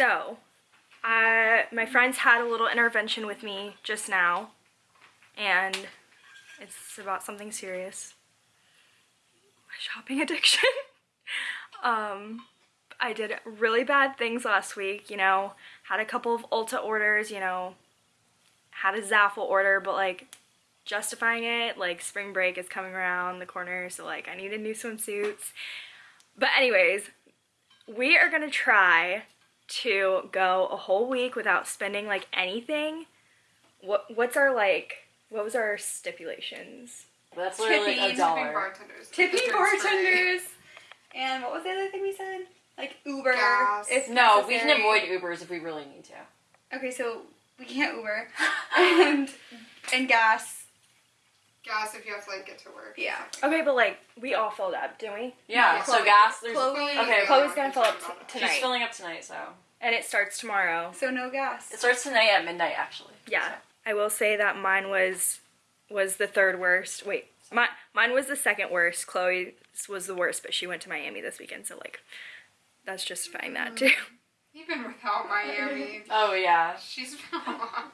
So, I, my friends had a little intervention with me just now, and it's about something serious. My shopping addiction. um, I did really bad things last week, you know, had a couple of Ulta orders, you know, had a Zaful order, but like justifying it, like spring break is coming around the corner, so like I needed new swimsuits. But anyways, we are gonna try to go a whole week without spending like anything. What what's our like what was our stipulations? That's literally like a Tipping, dollar. bartenders. Tipping bartenders. And what was the other thing we said? Like Uber. Gas. If No, we can avoid Ubers if we really need to. Okay, so we can't Uber. and and gas. Free. Gas if you have to like get to work. Yeah. Okay, but like we all filled up, didn't we? Yeah, Chloe- so gas, there's Chloe- Okay, Chloe's gonna fill up t- she's tonight. filling up tonight, so And it starts tomorrow. So no gas. it starts tonight at midnight actually. Yeah. I will say that mine was was the third worst. Wait, my, mine was the second worst. Chloe's was the worst, but she went to Miami this weekend, so like that's justifying that mm-hmm. too. Even without Miami, Oh yeah. she's been a lot.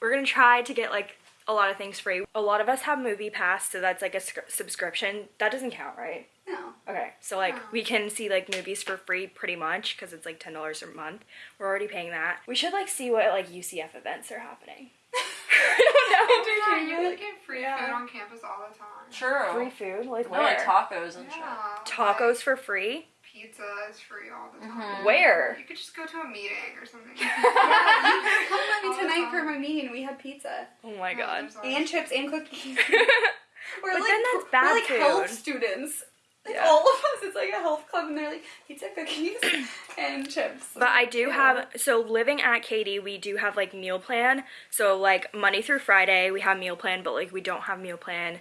We're gonna try to get like a lot of things free. A lot of us have MoviePass, so that's like a subscription. That doesn't count, right? No. Okay, so like No. we can see like movies for free pretty much because it's like ten dollars a month. We're already paying that. We should like see what like UCF events are happening. I don't know. Yeah, you can get free Yeah. food on campus all the time. True. Free food, like No, where? like tacos and shit. Yeah. Tacos like, for free? Pizza is free all the Mm-hmm. time. Where? You could just go to a meeting or something. Yeah, you come with me the tonight for time. my meeting. We had pizza Oh my Yeah, god. and chips and cookies. We're But like then that's we're bad like health students. Like Yeah. all of us, it's like a health club, and they're like pizza, cookies, and chips. But I do Ew. have so living at Katie, we do have like meal plan. So like Monday through Friday we have meal plan, but like we don't have meal plan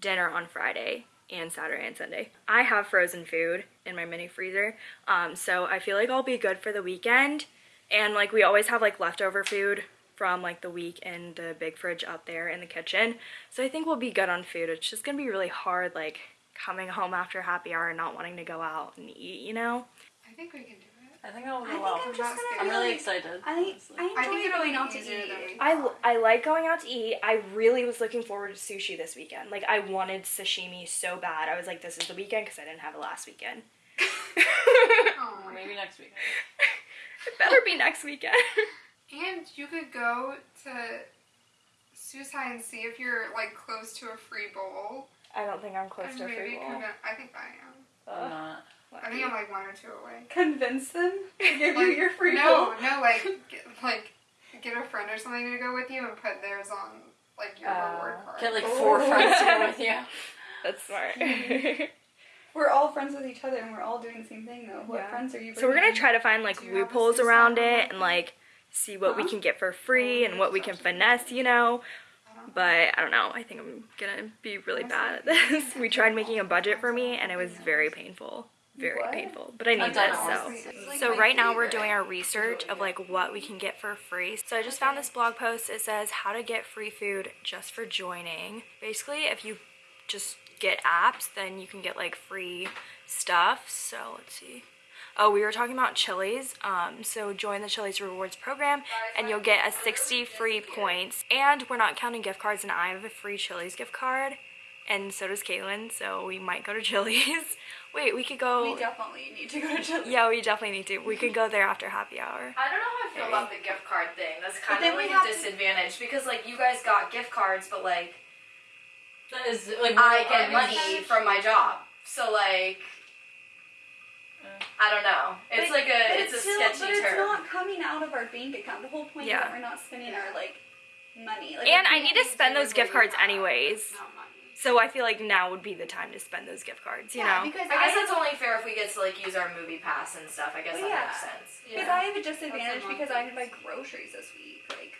dinner on Friday and Saturday and Sunday. I have frozen food in my mini freezer. Um so I feel like I'll be good for the weekend. And like we always have like leftover food from like the week in the big fridge out there in the kitchen. So I think we'll be good on food. It's just to be really hard like coming home after happy hour and not wanting to go out and eat, you know? I think we can do. I think I'll I go think well. I'm just gonna. I'm really really- excited. I honestly. I I enjoy think going out to eat. we I. I like going out to eat. I really was looking forward to sushi this weekend. Like, I wanted sashimi so bad. I was like, this is the weekend because I didn't have it last weekend. Oh Maybe next week. it better be next weekend. And you could go to Suicide and see if you're like close to a free bowl. I don't think I'm close And to a free maybe bowl. convin- I think I am. I'm not. I think I'm like one or two away. Convince them to give you your free no, bowl. no, like get, like get a friend or something to go with you and put theirs on like your Uh, reward card. Get like four friends to go with you. That's smart. We're all friends with each other, and we're all doing the same thing, though. What Yeah. friends are you? so we're gonna try to find like Do you have a loopholes around it and like see what we can get for free and what we can finesse, you know. I don't know. But I don't know. I think I'm gonna be really bad at this. We tried making a budget for me and it was very painful. Very What? painful. But I need I've this, so. like, So my right now we're doing our research of like what we can get for free. So I just found this blog post. It says how to get free food just for joining. Basically, if you just get apps, then you can get like free stuff. So let's see. Oh, we were talking about Chili's. Um, so join the Chili's rewards program and you'll get a 60 free points. And we're not counting gift cards and I have a free Chili's gift card. And so does Caitlin, so we might go to Chili's. Wait, we could go. We definitely need to go to Chili's. Yeah, we definitely need to. We could go there after happy hour. I don't know how I feel about the gift card thing. That's kind of like have a to- disadvantage because like you guys got gift cards, but like That is like I get money business- from my job, so like I don't know. It's But- like a But it's, a still, sketchy but it's term. not coming out of our bank account. The whole point Yeah. is that we're not spending our like money. Like, And I need to spend those gift cards anyways. Not money. So I feel like now would be the time to spend those gift cards, you yeah, know? because I guess I that's only fair if we get to like use our MoviePass and stuff. I guess Well, that yeah. makes sense. Because Yeah. I have a disadvantage That's because. I had to buy groceries this week. Like,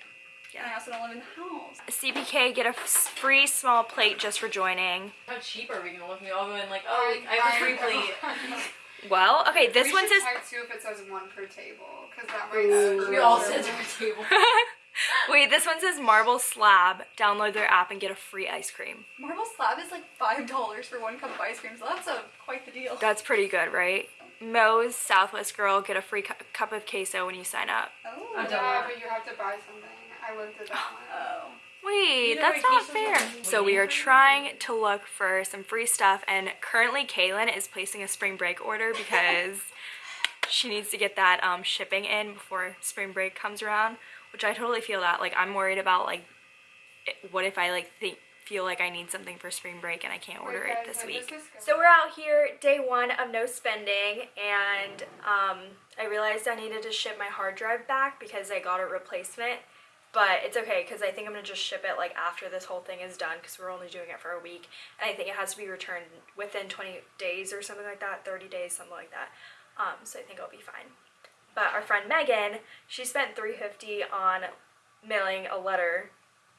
Yeah. and I also don't live in the house. CPK, get a free small plate just for joining. How cheap are we gonna look? We all go in like, oh, I have a free plate. Well, okay, this we one says. check too if it says one per table, because that might Ooh. We all us sit at our table. Wait, this one says Marble Slab. Download their app and get a free ice cream. Marble Slab is like five dollars for one cup of ice cream, so that's a quite the deal. That's pretty good, right? Moe's Southwest Grill get a free cu- cup of queso when you sign up. Oh. I've Yeah, that. but you have to buy something. I went through that one. Oh. Wait, that's not fair. So we are trying to look for some free stuff, and currently Kaylin is placing a spring break order because she needs to get that um, shipping in before spring break comes around. Which I totally feel that. Like I'm worried about like, what if I like think feel like I need something for spring break and I can't order Wait, it this when week. this? So we're out here, day one of no spending, and um, I realized I needed to ship my hard drive back because I got a replacement. But it's okay because I think I'm gonna just ship it like after this whole thing is done because we're only doing it for a week, and I think it has to be returned within 20 days or something like that, 30 days, something like that. Um, so I think I'll be fine. But our friend Megan, she spent 350 on mailing a letter,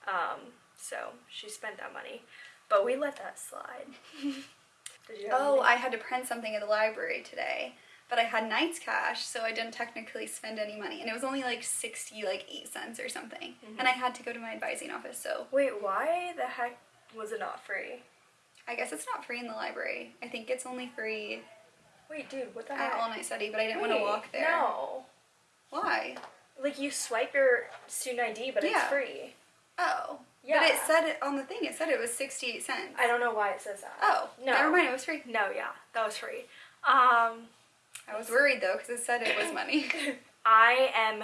um, so she spent that money. But we let that slide. Did you Oh, anything? I had to print something at the library today, but I had Knights Cash, so I didn't technically spend any money, and it was only like sixty, like eight cents or something. And I had to go to my advising office, so Wait, why the heck was it not free? I guess it's not free in the library. I think it's only free Wait, dude, what the at heck? all night study, but I didn't want to walk there. No. Why? Like you swipe your student ID, but it's free. Oh. Yeah. But it said it on the thing. It said it was sixty-eight cents. I don't know why it says that. Oh, No. Never mind. It was free. No, yeah, that was free. Um, I was worried though because it said it was money. I am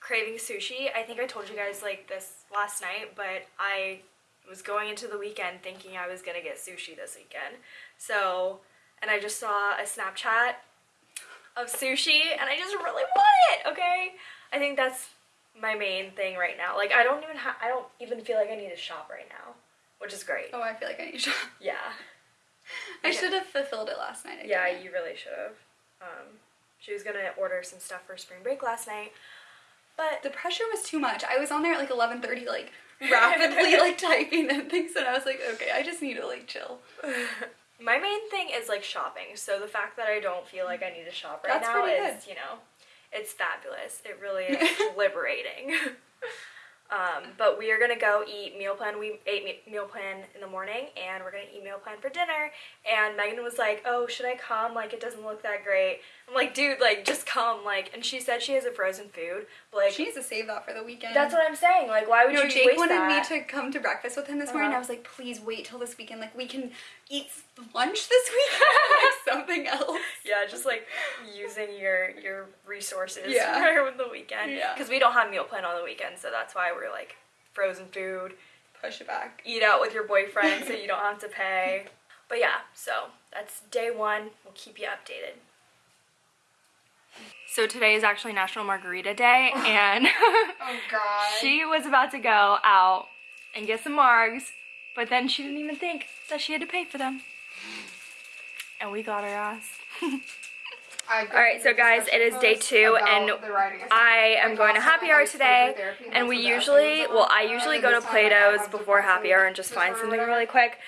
craving sushi. I think I told you guys like this last night, but I was going into the weekend thinking I was gonna get sushi this weekend. So, and I just saw a Snapchat of sushi, and I just really want it. Okay, I think that's my main thing right now. Like, I don't even ha- I don't even feel like I need to shop right now, which is great. oh, I feel like I need to shop. Yeah, I should have fulfilled it last night. I yeah, you really should have. Um, she was gonna order some stuff for spring break last night, but the pressure was too much. I was on there at like eleven thirty, like rapidly like typing and things, and I was like, okay, I just need to like chill. My main thing is like shopping. So the fact that I don't feel like I need to shop right That's now is, you know, it's fabulous. It really is liberating. um, but we are gonna go eat meal plan. We ate me- meal plan in the morning, and we're gonna eat meal plan for dinner. And Megan was like, "Oh, should I come? Like, it doesn't look that great." I'm like, "Dude, like, just come." Like, and she said she has a frozen food, but like, She needs to save that for the weekend. that's what I'm saying. Like, why would No, you Jake waste wanted that? me to come to breakfast with him this morning. Uh-huh. I was like, please wait till this weekend. Like, we can eat lunch this weekend, like something else. Yeah, just like using your your resources Yeah. for the weekend. Yeah. Because we don't have meal plan on the weekend, so that's why we're like frozen food. Push it back. Eat out with your boyfriend so you don't have to pay. But yeah, so that's day one. We'll keep you updated. So today is actually National Margarita Day, oh and Oh god. she was about to go out and get some margs, but then she didn't even think that she had to pay for them. And we got her ass. I've All right, so guys, it is day two, and I am going to happy hour today, and we usually, well, I usually go to Plato's before happy hour and just find something really quick,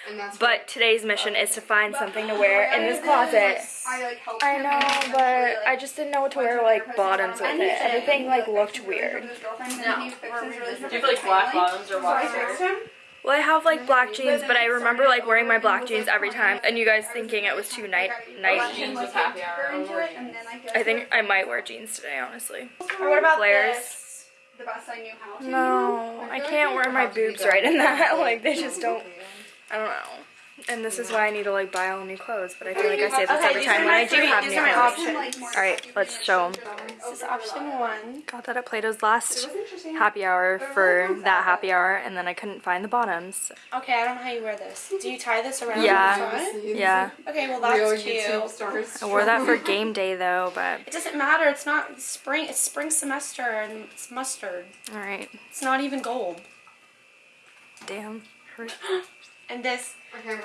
but today's mission is to find something to wear in this closet. I like helped I him know, but I just didn't know what to wear, like, bottoms with it. Everything, like, looked weird. loved his girlfriend, and No. then he fixes really Do you have like black bottoms or white? shirts? Well, I have, like, black jeans, but I remember, like, wearing my black jeans every time, and you guys thinking it was too night, night. Jeans with happy hour into or it, and then I, I think I might wear jeans today, honestly. Or what about flares? The best I knew how to. No, I can't wear my boobs right in that. Like, they just don't. I don't know. And this is why I need to like buy all new clothes. But I feel like I say this Okay, every time when I do three- have these new are my clothes. options. All right, let's show them. This is option one. Got that at Plato's last happy hour for that happy hour, and then I couldn't find the bottoms. Okay, I don't know how you wear this. Do you tie this around Yeah. the front? Yeah, Okay, well that's cute. stars. I wore that for game day though. But It doesn't matter. It's not spring. It's spring semester and it's mustard. all right, It's not even gold. damn. hurt. And this,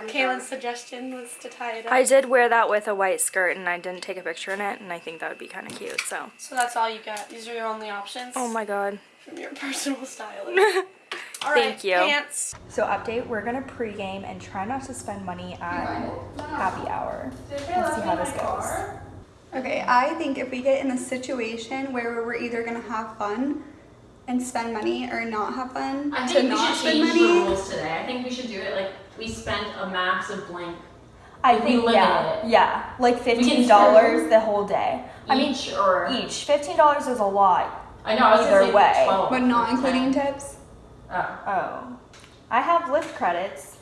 Kaylin's suggestion was to tie it up. I did wear that with a white skirt, and I didn't take a picture in it, and I think that would be kind of cute. So. so that's all you got. These are your only options. Oh my god. From your personal stylist. All right, Thank you. Pants. So update, we're gonna pregame and try not to spend money at happy hour and see how this goes. Okay, I think if we get in a situation where we're either gonna have fun and spend money or not have fun I to think we not should spend change money. rules today. I think we should do it like we spent a max of blank. I Like, we think limit yeah, it. yeah, like fifteen dollars the whole day. I mean, Each or each fifteen dollars is a lot. I know I was either gonna way. 12 But not including 10. tips. Oh. Oh, I have Lyft credits,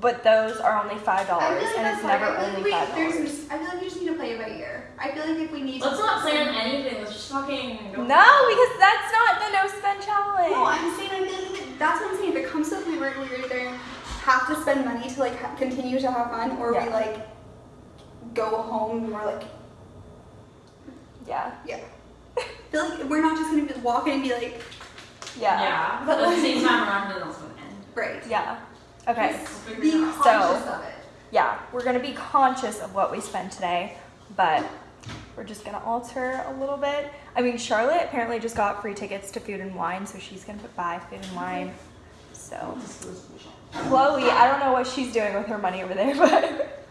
but those are only five dollars, and it's never only five dollars. I feel like you just need to play it by ear. I feel like if we need Let's not plan anything. Let's just fucking go. No, because that's not the no spend challenge. No, I'm saying I feel like that's what I'm saying. If it comes to the point where we either have to spend money to like ha- continue to have fun, or we like go home and we're like yeah, yeah. I feel like we're not just gonna be walk in and be like yeah, Yeah. But But at the same time, we're not gonna know it's gonna end. right. yeah. Okay. We'll figure Be it out. conscious of it. yeah, we're gonna be conscious of what we spend today, but we're just gonna alter a little bit. I mean, Charlotte apparently just got free tickets to Food and Wine, so she's gonna put buy Food and Wine. So, Chloe, I don't know what she's doing with her money over there, but.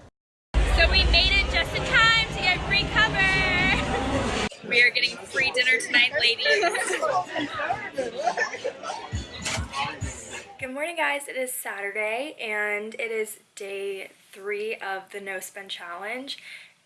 So we made it just in time to get free cover. We are getting free dinner tonight, ladies. Good morning, guys. It is Saturday and it is day three of the No Spend Challenge.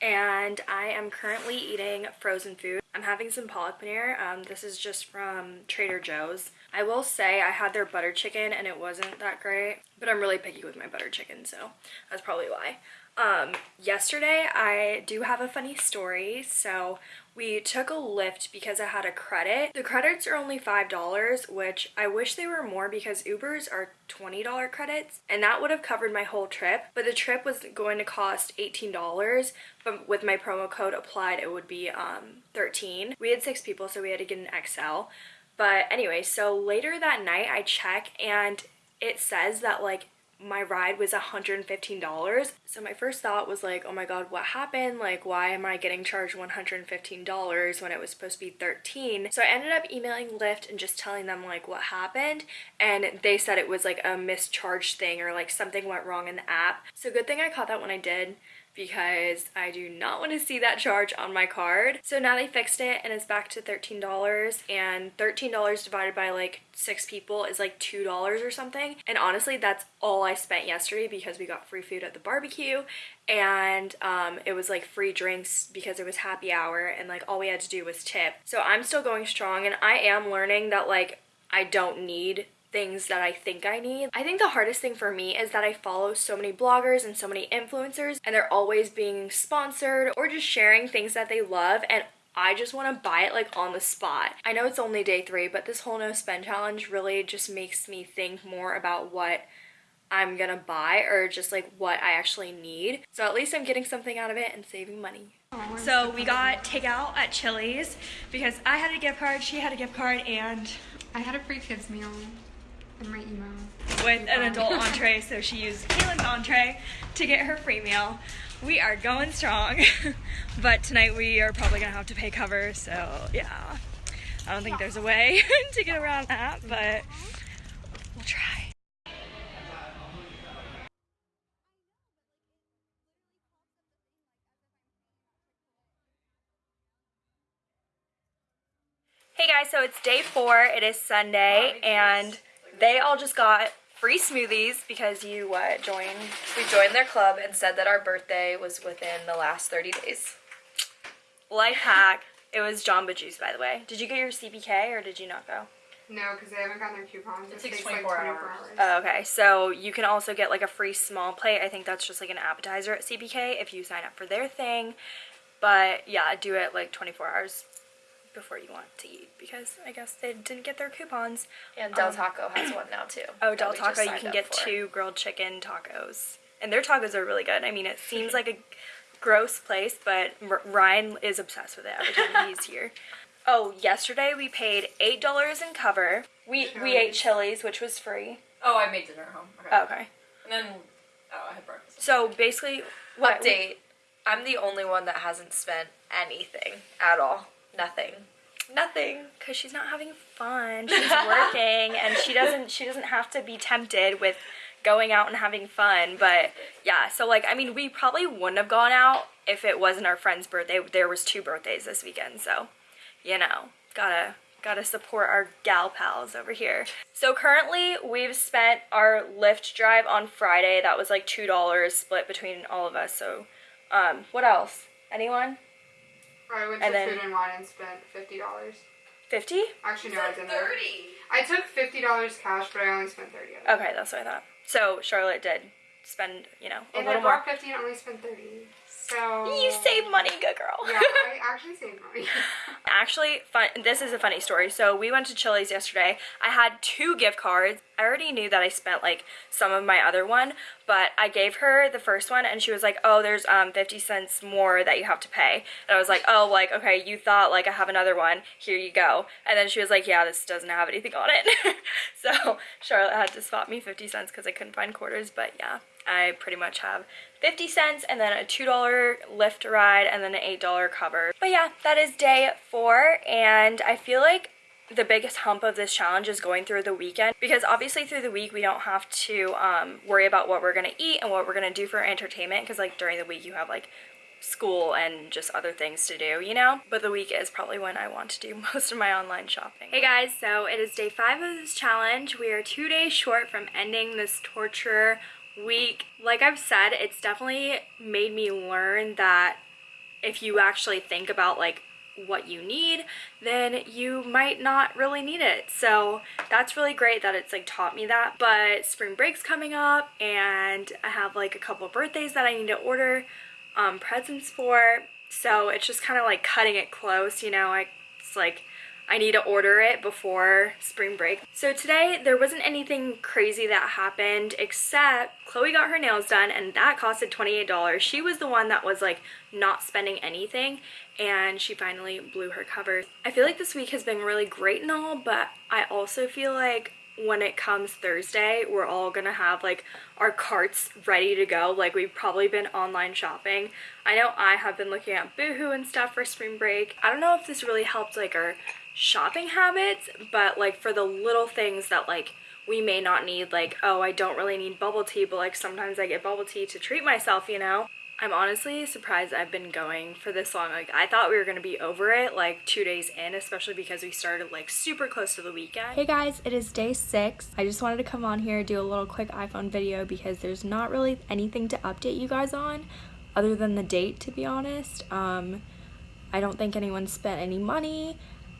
And I am currently eating frozen food. I'm having some palak paneer. Um, this is just from Trader Joe's. I will say I had their butter chicken and it wasn't that great, but I'm really picky with my butter chicken, so that's probably why. Um, yesterday I do have a funny story. So we took a Lyft because I had a credit. The credits are only $5, which I wish they were more because Ubers are $20 credits and that would have covered my whole trip. But the trip was going to cost $18, but with my promo code applied it would be um 13. We had 6 people so we had to get an XL. But anyway, so later that night I check and it says that like my ride was $115. So my first thought was like, oh my god, what happened? Like, why am I getting charged $115 when it was supposed to be 13? So I ended up emailing Lyft and just telling them like what happened. And they said it was like a mischarged thing or like something went wrong in the app. So good thing I caught that when I did because I do not want to see that charge on my card. So now they fixed it and it's back to $13 and $13 divided by like six people is like $2 or something. And honestly, that's all I spent yesterday because we got free food at the barbecue and um, it was like free drinks because it was happy hour and like all we had to do was tip. So I'm still going strong and I am learning that like I don't need things that I think I need. I think the hardest thing for me is that I follow so many bloggers and so many influencers and they're always being sponsored or just sharing things that they love and I just want to buy it like on the spot. I know it's only day three, but this whole no spend challenge really just makes me think more about what I'm gonna buy or just like what I actually need. So at least I'm getting something out of it and saving money. So we got takeout at Chili's because I had a gift card, she had a gift card, and I had a free kids meal in my email. with an adult entree, so she used Kaylin's entree to get her free meal. We are going strong, but tonight we are probably gonna have to pay cover, so yeah. I don't think there's a way to get around that, but we'll try. Hey guys, so it's day four. It is Sunday, and they all just got free smoothies because you uh, joined. We joined their club and said that our birthday was within the last 30 days. Life hack. It was Jamba Juice, by the way. Did you get your CPK or did you not go? No, because they haven't gotten their coupons. It takes takes like 24 24 hours. hours. Oh, okay, so you can also get like a free small plate. I think that's just like an appetizer at CPK if you sign up for their thing. But yeah, do it like 24 hours before you want to eat because I guess they didn't get their coupons. And Del Um, Taco has one now too. Oh, Del Taco, you can get for. two grilled chicken tacos. And their tacos are really good. I mean, it seems like a gross place, but R- Ryan is obsessed with it every time he's here. Oh, yesterday we paid $8 in cover. We we ate Chili's, which was free. Oh, I made dinner at home. Okay. Oh, okay. And then, oh, I had breakfast. So basically, what? Update. I'm the only one that hasn't spent anything at all. Nothing. Nothing. Because she's not having fun. She's working, and she doesn't. She doesn't have to be tempted with going out and having fun. But yeah, so like, I mean, we probably wouldn't have gone out if it wasn't our friend's birthday. There was two birthdays this weekend, so you know, gotta Gotta support our gal pals over here. So currently we've spent our Lyft drive on Friday. That was like $2 split between all of us. So um, what else? Anyone? I went And to then- Food and Wine and spent fifty dollars. 50? Actually, no, I didn't. Thirty. I took fifty dollars cash, but I only spent thirty of it. Okay, that's what I thought. So Charlotte did spend, you know, a and I little more. bought fifty and only spent thirty. So You save money, good girl. Yeah, I actually saved money. Actually, fun. This is a funny story. So we went to Chili's yesterday. I had two gift cards. I already knew that I spent like some of my other one, but I gave her the first one, and she was like, "Oh, there's um 50 cents more that you have to pay." And I was like, "Oh, like okay, you thought like I have another one. Here you go." And then she was like, "Yeah, this doesn't have anything on it." so Charlotte had to swap me 50 cents because I couldn't find quarters. But yeah, I pretty much have 50 cents and then a $2 Lyft ride and then an $8 cover. But yeah, that is day four and I feel like the biggest hump of this challenge is going through the weekend because obviously through the week we don't have to um, worry about what we're gonna eat and what we're gonna do for entertainment because like during the week you have like school and just other things to do, you know? But the week is probably when I want to do most of my online shopping. Hey guys, so it is day five of this challenge. We are two days short from ending this torture week. Like I've said, it's definitely made me learn that if you actually think about like what you need, then you might not really need it. So that's really great that it's like taught me that. But spring break's coming up and I have like a couple birthdays that I need to order um, presents for. So it's just kind of like cutting it close, you know, I, it's like I need to order it before spring break. So today there wasn't anything crazy that happened except Chloe got her nails done and that costed $28. She was the one that was like not spending anything and she finally blew her cover. I feel like this week has been really great and all, but I also feel like when it comes Thursday, we're all gonna have like our carts ready to go. Like we've probably been online shopping. I know I have been looking at Boohoo and stuff for spring break. I don't know if this really helped like our shopping habits, but like for the little things that like we may not need, like, oh, I don't really need bubble tea, but like sometimes I get bubble tea to treat myself, you know? I'm honestly surprised I've been going for this long. Like, I thought we were gonna be over it like two days in, especially because we started like super close to the weekend. Hey guys, it is day six. I just wanted to come on here do a little quick iPhone video because there's not really anything to update you guys on other than the date, to be honest. Um, I don't think anyone spent any money.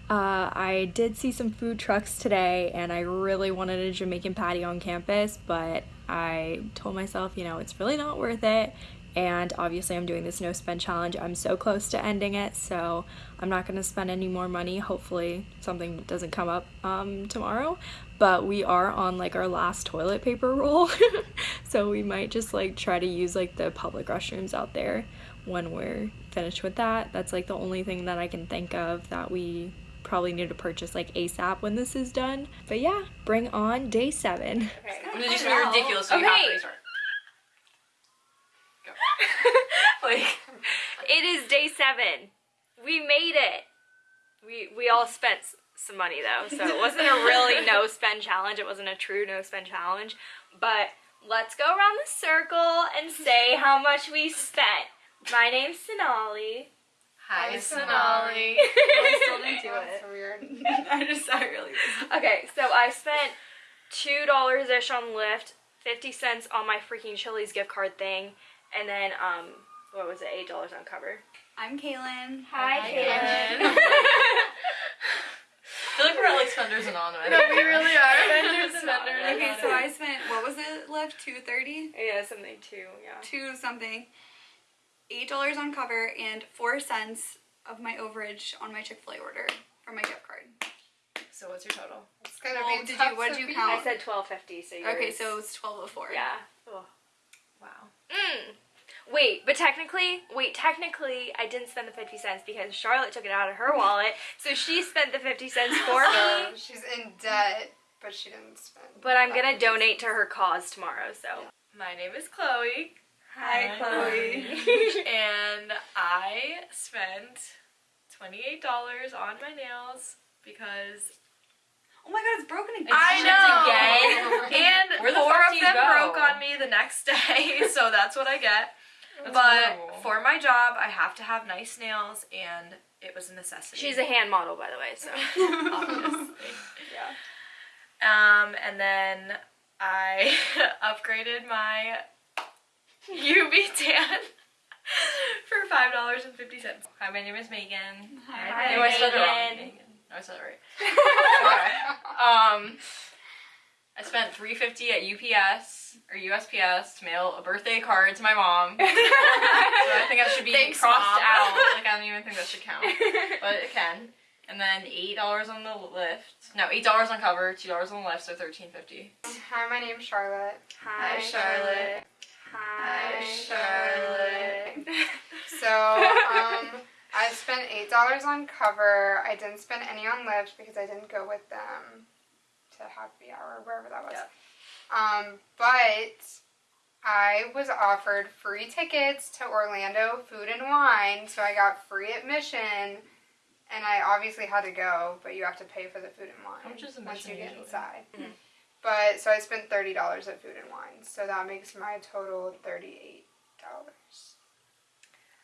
Uh, I did see some food trucks today and I really wanted a Jamaican patty on campus, but I told myself, you know, it's really not worth it. And obviously, I'm doing this no spend challenge. I'm so close to ending it, so I'm not gonna spend any more money. Hopefully, something doesn't come up um, tomorrow. But we are on like our last toilet paper roll, so we might just like try to use like the public restrooms out there when we're finished with that. That's like the only thing that I can think of that we probably need to purchase like ASAP when this is done. But yeah, bring on day seven. It's just gonna be ridiculous. So you Okay. have to restart. Like It is day seven. We made it. We we all spent some money though, so it wasn't a really no spend challenge. It wasn't a true no spend challenge. But let's go around the circle and say how much we spent. My name's Sonali. Hi, Hi, Sonali. I still didn't do it. so weird. I just I really. Okay, so I spent two dollars ish on Lyft, fifty cents on my freaking Chili's gift card thing, and then um, what was it, eight dollars on cover. I'm Kaylin. Hi, Hi, Kaylin. Kaylin. I feel like we're at like Spenders Anonymous. No, we really are. Spenders, spenders. Okay, so I spent what was it Lyft? Two thirty, yeah, something two, Yeah. two something, eight dollars on cover, and four cents of my overage on my Chick Fil A order from my gift card. So what's your total? It's gonna Well, be did you- what'd to you count? I said twelve fifty. So yours. Okay, so it's twelve oh four. yeah. Oh. Wow. Mm. Wait, but technically, wait, technically, I didn't spend the fifty cents because Charlotte took it out of her wallet, so she spent the fifty cents for So me. she's in debt, but she didn't spend. But I'm gonna 50 donate to her cause tomorrow. So. My name is Chloe. Hi, Chloe. and I spent $28 on my nails because Oh my god, it's broken again. I know. again? and Where the four fuck of them go? broke on me the next day, so that's what I get. That's but horrible. for my job, I have to have nice nails, and it was a necessity. She's a hand model, by the way, so. obviously. yeah. Um, and then I upgraded my UV tan for five dollars and fifty cents. Hi, my name is Megan. Hi, no, I said it wrong. Megan. Megan. No, I said it right. Okay. Um, I spent three fifty at UPS or USPS to mail a birthday card to my mom. so I think that should be Thanks, crossed Mom. out. Like I don't even think that should count, but it can. And then eight dollars on the Lyft. No, eight dollars on cover, two dollars on the Lyft, so thirteen fifty. Hi, my name's Charlotte. Hi, Charlotte. Hi, Charlotte. So, um, I spent eight dollars on cover. I didn't spend any on Lyft because I didn't go with them to happy hour or wherever that was. Um, but I was offered free tickets to Orlando Food and Wine, so I got free admission. And I obviously had to go, but you have to pay for the food and wine much is once you get usually? inside. Mhm. But so I spent thirty dollars at food and wine, so that makes my total thirty-eight dollars.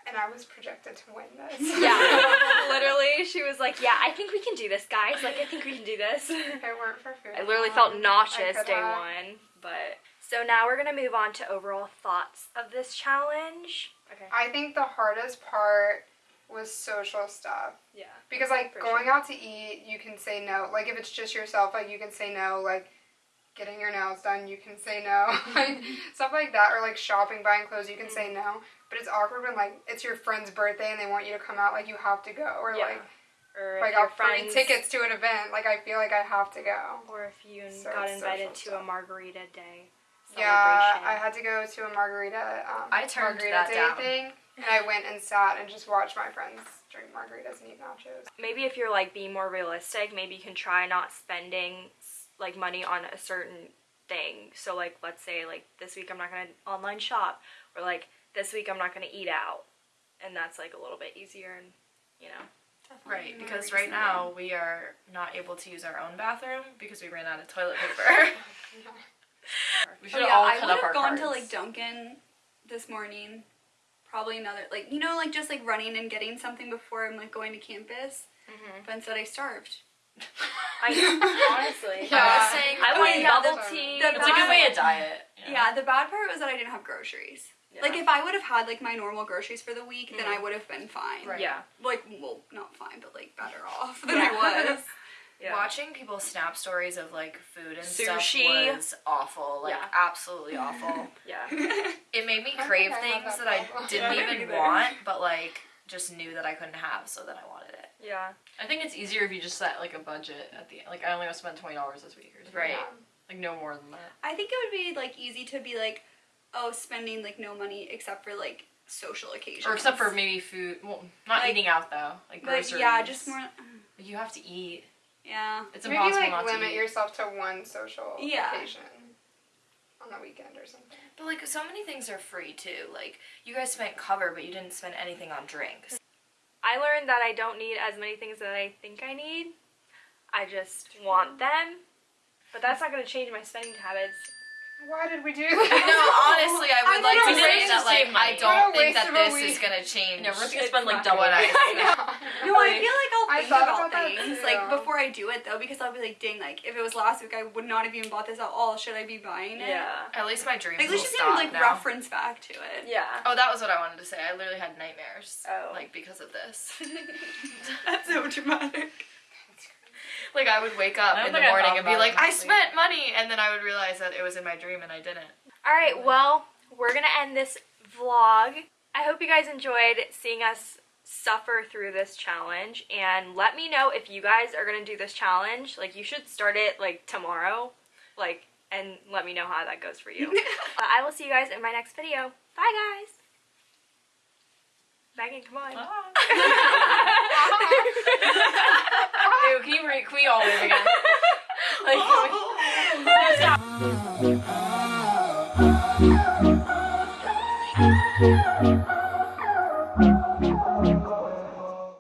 And I was projected to win this. Yeah, literally, she was like, "Yeah, I think we can do this, guys. Like, I think we can do this." if it weren't for food, I literally felt wine, nauseous day have- one, but so now we're gonna move on to overall thoughts of this challenge. Okay. I think the hardest part was social stuff. Yeah. Because like For going out to eat, you can say no. Like if it's just yourself, like you can say no. Like getting your nails done, you can say no. like stuff like that, or like shopping, buying clothes, you can say no. But it's awkward when like it's your friend's birthday and they want you to come out, like you have to go, or Yeah. like Or if I got free friends, tickets to an event, like I feel like I have to go. or if you So got invited to a margarita day. Yeah. I had to go to a margarita. Um, I turned margarita that day down. thing, and I went and sat and just watched my friends drink margaritas and eat nachos. maybe if you're like being more realistic, maybe you can try not spending like money on a certain thing. So like let's say like this week I'm not gonna online shop, or like this week I'm not gonna eat out, and that's like a little bit easier and you know. Right, because right reasonable. now we are not able to use our own bathroom because we ran out of toilet paper. we should Oh, have yeah, all I cut would up our have gone cards. to like Dunkin' this morning. Probably another like you know like just like running and getting something before I'm like going to campus. Mm-hmm. But instead I starved. I honestly, Yeah. I was saying I wanted yeah, bubble that's- tea. the it's a good way to diet. you know? Yeah, the bad part was that I didn't have groceries. Yeah. Like if I would have had like my normal groceries for the week, then Mhm. I would have been fine. Right. Yeah. Like well, not fine, but like better off than Yeah. I was. Yeah. Watching people snap stories of like food and Sushi. stuff was awful. Like Yeah. absolutely awful. Yeah. it made me crave I have things that that I didn't Yeah, even neither. want, but like just knew that I couldn't have, so then I wanted it. Yeah. I think it's easier if you just set like a budget at the like I only want to spend twenty dollars this week or something. Right. Yeah. Like no more than that. I think it would be like easy to be like, oh, spending like no money except for like social occasions. Or except for maybe food. Well, not Like- eating out though. Like But groceries. yeah, just more. Uh. Like, you have to eat. Yeah. It's Maybe impossible like not limit to eat. yourself to one social Yeah. occasion on the weekend or something. But like so many things are free too. Like you guys spent cover, but you didn't spend anything on drinks. I learned that I don't need as many things that I think I need. I just want them. But that's not going to change my spending habits. Why did we do no, that? honestly, I would I like to right? say that like I don't think that this is gonna change. No, we're gonna spend like double. what I I know. No, I feel like I'll I think about, about things like before I do it though, because I'll be like, dang, like if it was last week, I would not have even bought this at all. Should I be buying it? Yeah. At least my dreams Like, at least you stop can like now. reference back to it. Yeah. Oh, that was what I wanted to say. I literally had nightmares. Oh. Like because of this. That's so dramatic. Like I would wake up in the morning and be like, I spent money, and then I would realize that it was in my dream and I didn't. All right, well, we're going to end this vlog. I hope you guys enjoyed seeing us suffer through this challenge and let me know if you guys are going to do this challenge. Like you should start it like tomorrow. Like and let me know how that goes for you. Uh, I will see you guys in my next video. Bye guys. Megan, come on. Ah. Ew, can you re- can we all wave again? like, can we- Thank oh. you.